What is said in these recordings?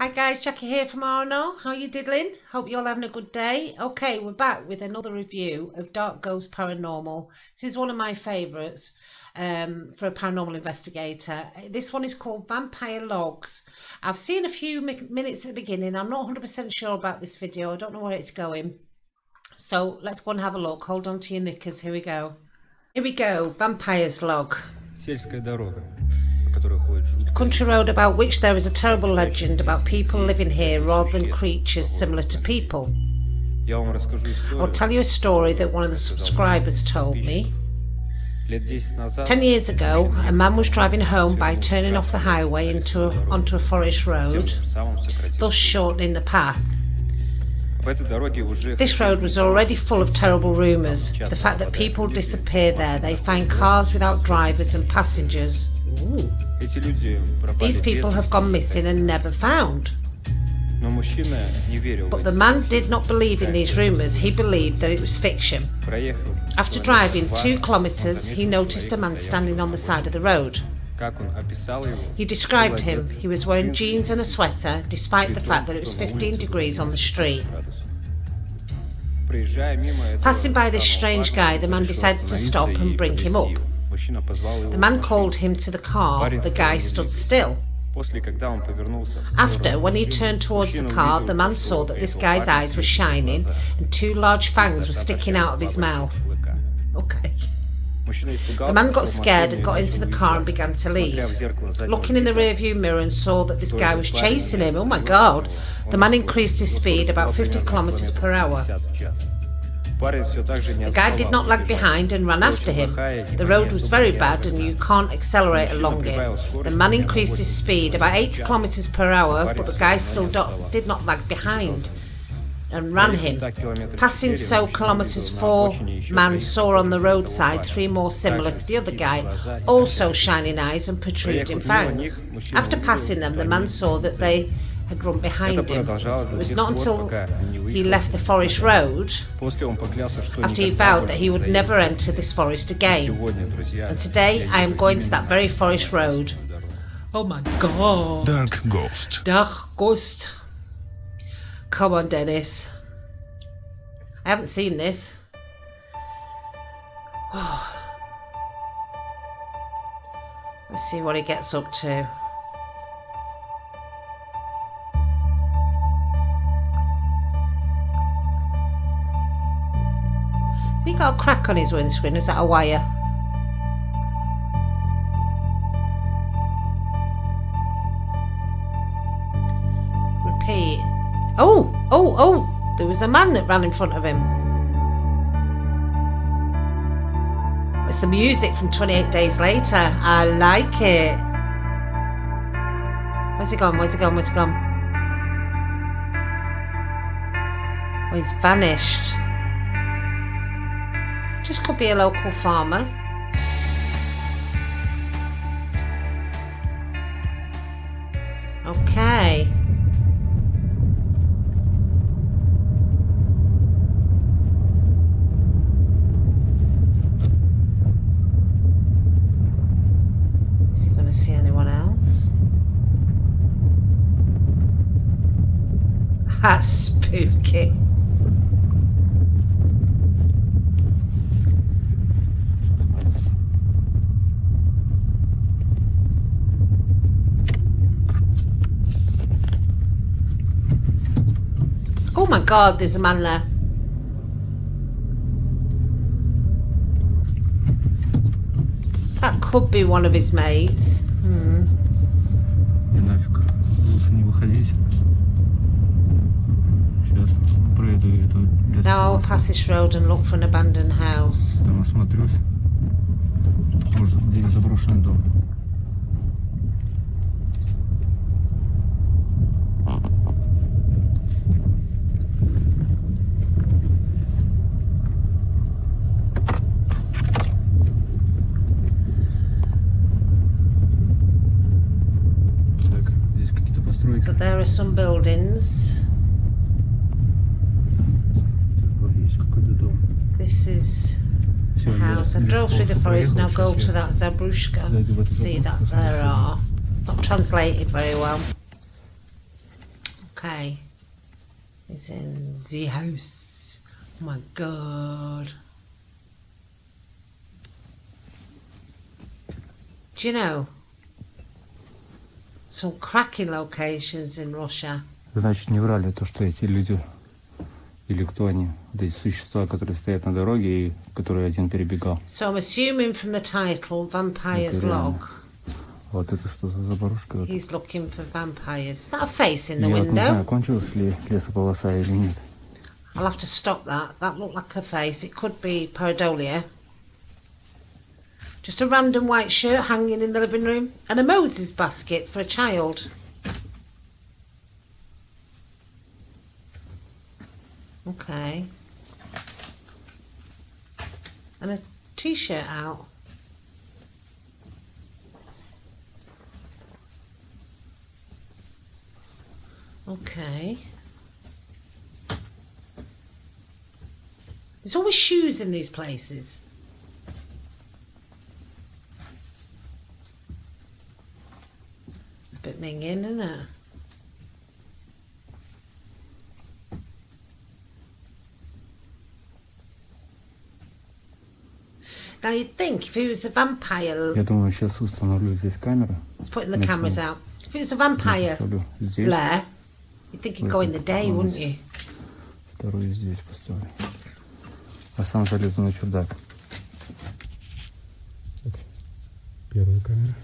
Hi guys, Jackie here from RNO. How you diddling? Hope you're all having a good day. Okay, we're back with another review of Dark Ghost Paranormal. This is one of my favourites um, for a paranormal investigator. This one is called Vampire Logs. I've seen a few minutes at the beginning. I'm not 100% sure about this video. I don't know where it's going. So let's go and have a look. Hold on to your knickers. Here we go. Here we go. Vampire's Log. Сельская дорога. country road about which there is a terrible legend about people living here rather than creatures similar to people. I'll tell you a story that one of the subscribers told me. Ten years ago, a man was driving home by turning off the highway into a, onto a forest road, thus shortening the path. This road was already full of terrible rumours. The fact that people disappear there, they find cars without drivers and passengers. Ooh. These people have gone missing and never found. But the man did not believe in these rumours, he believed that it was fiction. After driving two kilometres, he noticed a man standing on the side of the road. He described him. He was wearing jeans and a sweater, despite the fact that it was 15 degrees on the street. Passing by this strange guy, the man decided to stop and bring him up. The man called him to the car. The guy stood still. After, when he turned towards the car, the man saw that this guy's eyes were shining and two large fangs were sticking out of his mouth. Okay. The man got scared and got into the car and began to leave. Looking in the rearview mirror and saw that this guy was chasing him. Oh my god. The man increased his speed about 50 kilometers per hour. The guy did not lag behind and ran after him. The road was very bad and you can't accelerate along it. The man increased his speed about 80 kilometers per hour, but the guy still did not lag behind and ran him. Passing so kilometres four man saw on the roadside three more similar to the other guy, also shining eyes and protruding fangs. After passing them, the man saw that they had run behind him. It was not until he left the forest road after he vowed that he would never enter this forest again. And today I am going to that very forest road. Oh my god. Dark Ghost. Dark Ghost. Come on, Dennis. I haven't seen this. Let's see what he gets up to. Got a crack on his windscreen? Is that a wire? Repeat. Oh! Oh! Oh! There was a man that ran in front of him. It's the music from 28 Days Later. I like it. Where's he gone? Where's he gone? Where's he gone? Oh, he's vanished. Just could be a local farmer. Okay. Is he going to see anyone else? That's spooky. god, there's a man there. That could be one of his mates. Hmm. Now I'll pass this road and look for an abandoned house. Там осмотрюсь. Может, где заброшенный дом. Are some buildings. This is the house. I drove through the forest, now go to that Zabrushka. See that there are. It's not translated very well. Okay. It's in the house. Oh my god. Do you know? Some cracking locations in Russia. Значит, не врали то, что эти люди, или кто они, вот эти существа, которые стоят на дороге и которые один перебегал. So I'm assuming from the title, Vampire's. Log, Вот это что за заборушка? Вот. he's looking for vampires. Is that a face in the Я вот не знаю, window? кончилась ли лесополоса или нет. I'll have to stop that. That looked like a face. It could be pareidolia. Just a random white shirt hanging in the living room and a Moses basket for a child. Okay. And a t-shirt out. Okay. There's always shoes in these places. It's a bit minging, isn't it? Now you'd think if he was a vampire, Я думаю, сейчас установлю здесь камеру. let's put the Next cameras one. out. If it was a vampire Поставлю здесь, lair, you'd think he'd go in the day, wouldn't you? вторую здесь поставлю. А сам залезу на чердак. Первая камера.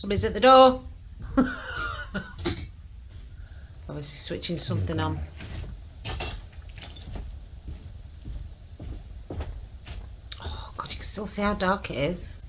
Somebody's at the door. it's obviously switching something on. Oh god, you can still see how dark it is.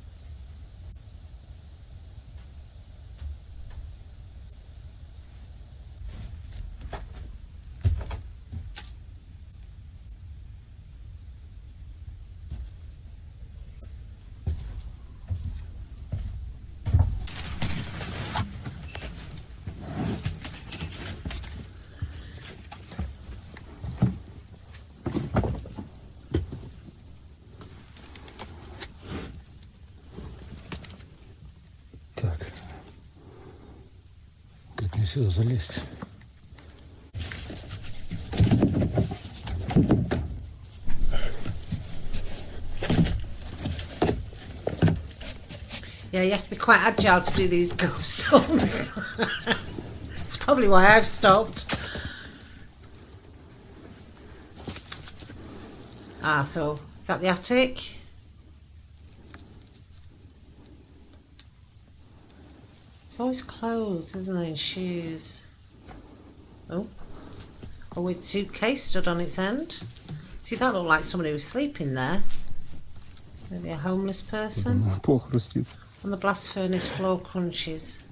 сюда залезть? Yeah, you have to be quite agile to do these ghost hunts. it's probably why I've stopped. Ah, so is that the attic? It's always clothes, isn't there, and shoes. Oh, a weird suitcase stood on its end. See, that looked like somebody was sleeping there. Maybe a homeless person. Пол хрустит. And the blast furnace floor crunches.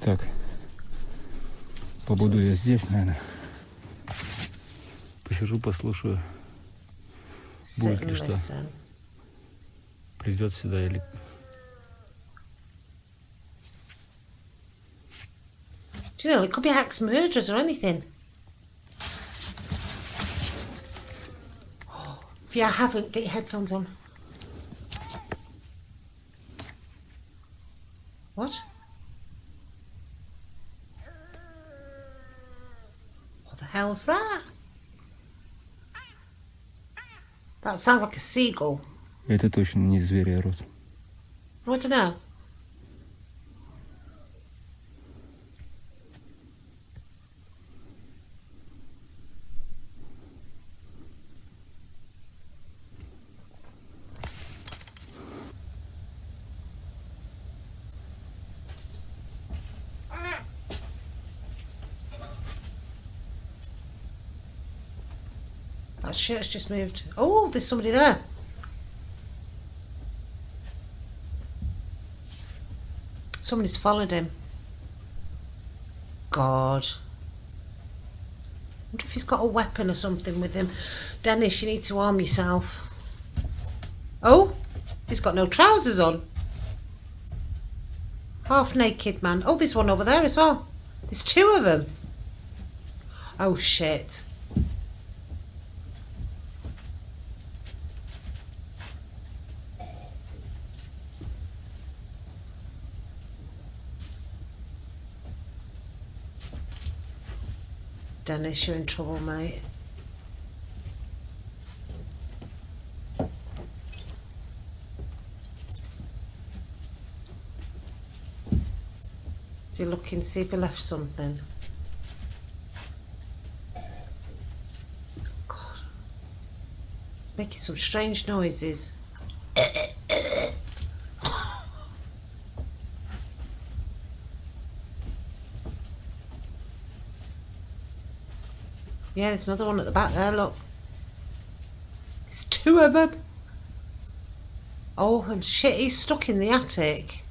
Так. Побуду я здесь, наверное. Посижу, послушаю. Sit Будет and ли что? listen. Придет сюда или... Do you know, it could be axe murderers or anything. If you haven't, get your headphones on. What? What the hell's that? That sounds like a seagull. Это точно не зверя рот. What's that? shit, it's just moved. Oh, there's somebody there. Somebody's followed him. God. wonder if he's got a weapon or something with him. Dennis, you need to arm yourself. Oh, he's got no trousers on. Half naked man. Oh, there's one over there as well. There's two of them. Oh, shit. Dennis, you're in trouble, mate. Is he looking to see if he left something? God. It's making some strange noises. Yeah, there's another one at the back there, look. It's two of them. Oh, and shit, he's stuck in the attic.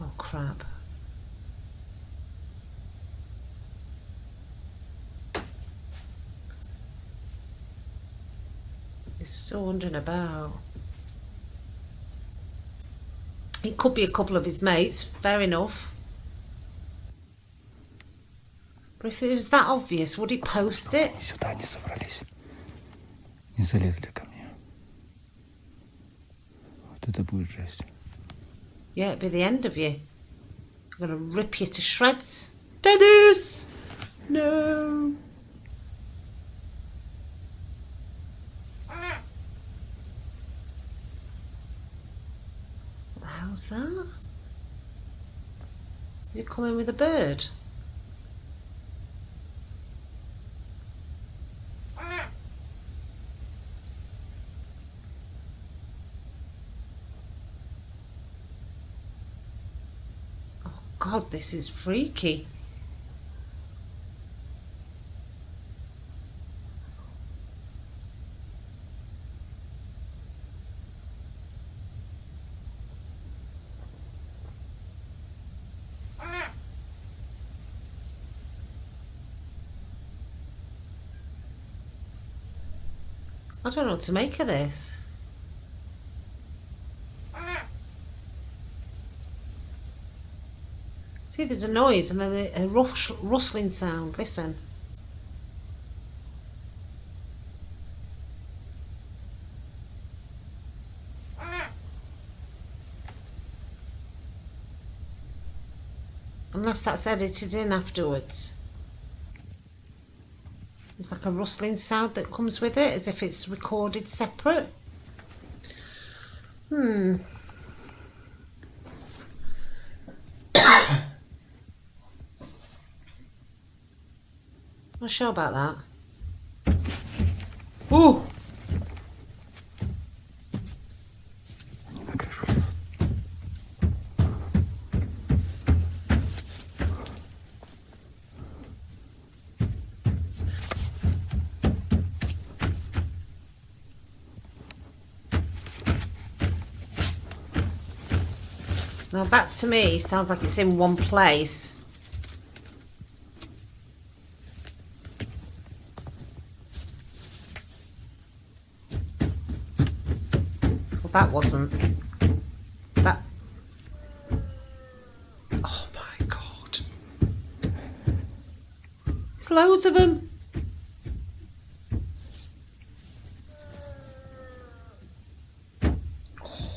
Oh, crap. He's still wandering about. It could be a couple of his mates, fair enough. But if it was that obvious, would he post it? Они сюда не собрались. Не залезли ко мне. Вот это будет жесть. Yeah, it'd be the end of you. I'm gonna rip you to shreds. Dennis! No! The hell's that? Is it coming with a bird? Oh God, this is freaky. I don't know what to make of this. See, there's a noise and then a, rush, rustling sound. Listen. Unless that's edited in afterwards. It's like a rustling sound that comes with it, as if it's recorded separate. Hmm. Not sure about that. Ooh! That to me sounds like it's in one place. Well, that wasn't. That. Oh my god. There's loads of them. Oh,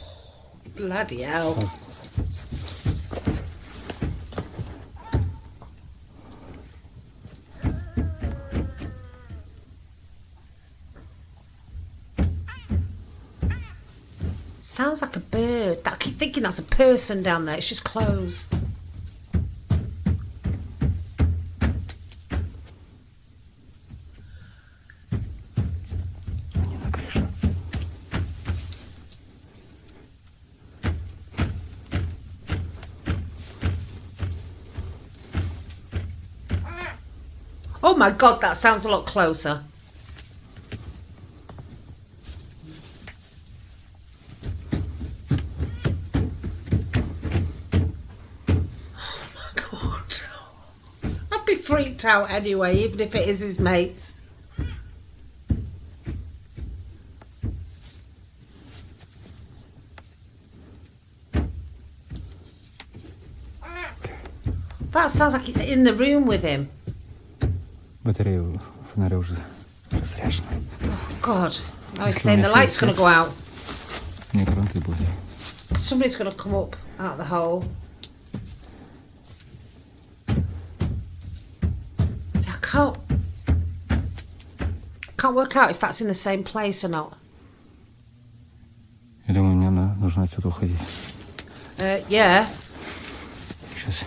bloody hell. Oh. Sounds like a bird. I keep thinking that's a person down there. It's just clothes. Oh my god, that sounds a lot closer. freaked out anyway, even if it is his mates. That sounds like it's in the room with him. Батарея фонаря уже разряжена. Oh God. Now he's saying the light's going to go out. Не гранты были. Somebody's going to come up out the hole. Can't work out if that's in the same place or not. Я думаю, мне на- нужно отсюда уходить. Uh, yeah. Сейчас.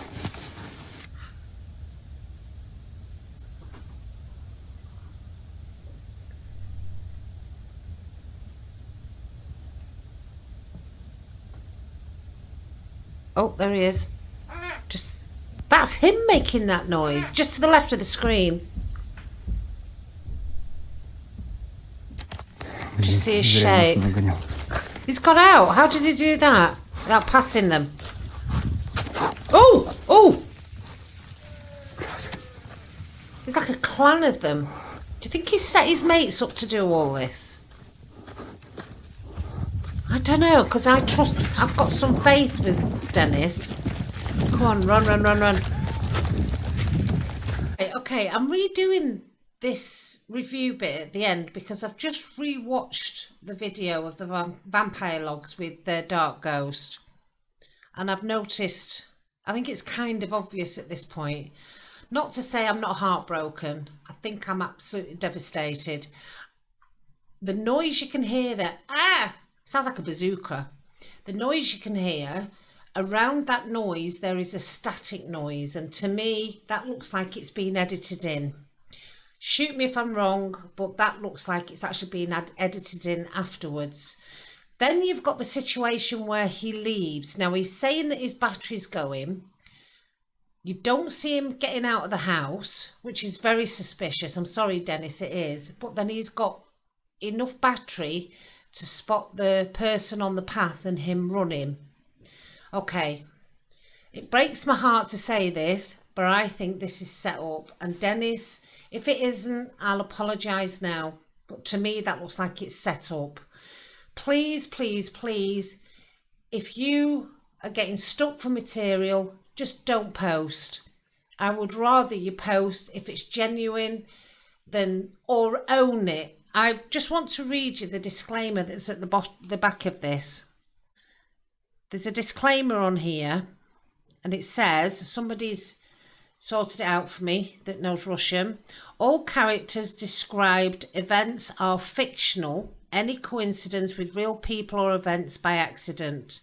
Oh, there he is. Just... That's him making that noise. Just to the left of the screen. Just see his shape. He's got out. How did he do that? Without passing them. Oh! Oh! There's like a clan of them. Do you think he set his mates up to do all this? I don't know, because I trust... I've got some faith with Dennis. Come on, run, run, run, run. Okay, okay I'm redoing this review bit at the end because I've just rewatched the video of the vam- vampire logs with the dark ghost, and I've noticed. I think it's kind of obvious at this point. Not to say I'm not heartbroken. I think I'm absolutely devastated. The noise you can hear there, ah, sounds like a bazooka. The noise you can hear around that noise there is a static noise and to me that looks like it's been edited in shoot me if i'm wrong but that looks like it's actually been ad- edited in afterwards. Then you've got the situation where he leaves. Now he's saying that his battery's going. You don't see him getting out of the house which is very suspicious. I'm sorry dennis it is. But then he's got enough battery to spot the person on the path and him running. Okay, it breaks my heart to say this, but I think this is set up. And Dennis, if it isn't, I'll apologise now. But to me, that looks like it's set up. Please, please, please, if you are getting stuck for material, just don't post. I would rather you post if it's genuine than or own it. I just want to read you the disclaimer that's at the the back of this there's a disclaimer on here and it says somebody's sorted it out for me that knows Russian. All characters described events are fictional, any coincidence with real people or events by accident.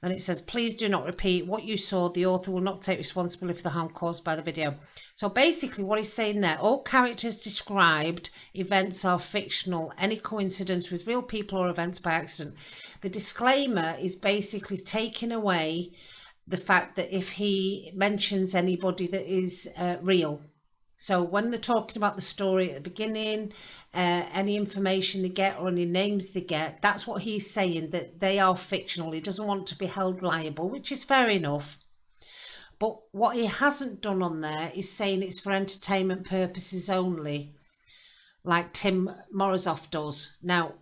Then it says, please do not repeat what you saw. The author will not take responsibility for the harm caused by the video. So basically, what he's saying there, all characters described events are fictional, any coincidence with real people or events by accident. The disclaimer is basically taking away the fact that if he mentions anybody that is uh, real. So when they're talking about the story at the beginning, uh, any information they get or any names they get, that's what he's saying, that they are fictional. He doesn't want to be held liable, which is fair enough. But what he hasn't done on there is saying it's for entertainment purposes only, like Tim Morozov does. Now,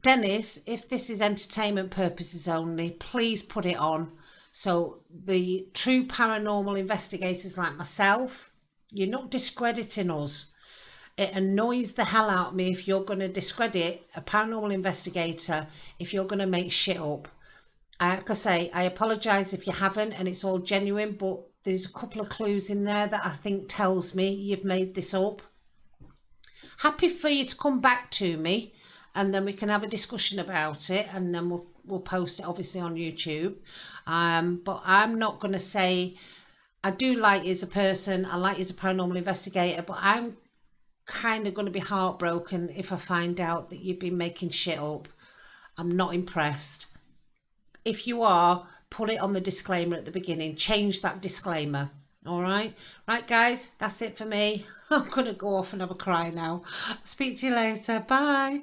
Dennis, if this is entertainment purposes only, please put it on. So the true paranormal investigators like myself, you're not discrediting us. It annoys the hell out of me if you're going to discredit a paranormal investigator if you're going to make shit up. Like I say, I apologise if you haven't and it's all genuine, but there's a couple of clues in there that I think tells me you've made this up. Happy for you to come back to me and then we can have a discussion about it and then we'll, we'll post it obviously on YouTube. Um, but I'm not going to say I do like you as a person, I like you as a paranormal investigator, but I'm kind of going to be heartbroken if I find out that you've been making shit up. I'm not impressed. If you are, put it on the disclaimer at the beginning. Change that disclaimer. All right. Right, guys, that's it for me. I'm going to go off and have a cry now. Speak to you later. Bye.